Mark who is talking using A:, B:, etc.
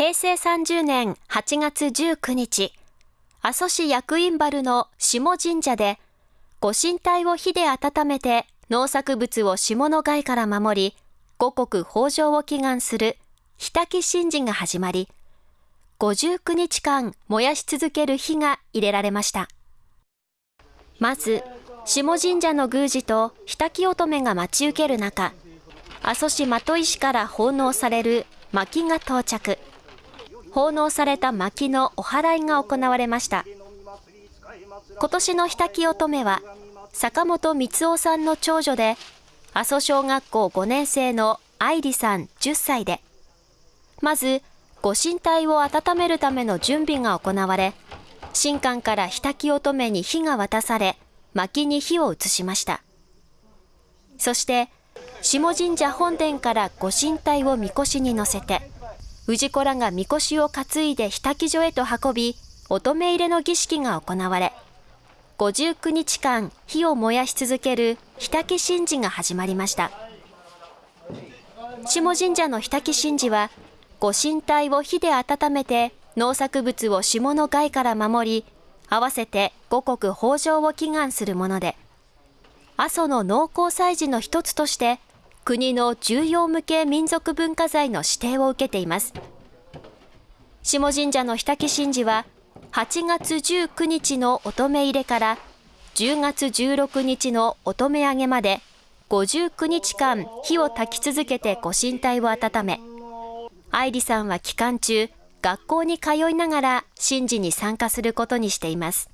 A: 平成30年8月19日、阿蘇市薬院原の下神社で、ご神体を火で温めて農作物を霜の害から守り、五穀豊穣を祈願する火焚き神事が始まり、59日間燃やし続ける火が入れられました。まず、下神社の宮司と火焚き乙女が待ち受ける中、阿蘇市的石から奉納される薪が到着。奉納された薪のお祓いが行われました。今年の火焚き乙女は、坂本光夫さんの長女で、阿蘇小学校5年生の愛理さん10歳で、まず、ご神体を温めるための準備が行われ、神官から火焚き乙女に火が渡され、薪に火を移しました。そして、下神社本殿からご神体をみこしに乗せて、氏子らがみこしを担いで火焚所へと運び、乙女入れの儀式が行われ、59日間火を燃やし続ける火焚神事が始まりました。下神社の火焚神事は、ご神体を火で温めて農作物を霜の害から守り、合わせて五穀豊穣を祈願するもので、阿蘇の農耕祭事の一つとして、国の重要無形民族文化財の指定を受けています。下神社の日滝神事は、8月19日の乙女入れから10月16日の乙女上げまで59日間火を焚き続けてご神体を温め、愛理さんは期間中、学校に通いながら神事に参加することにしています。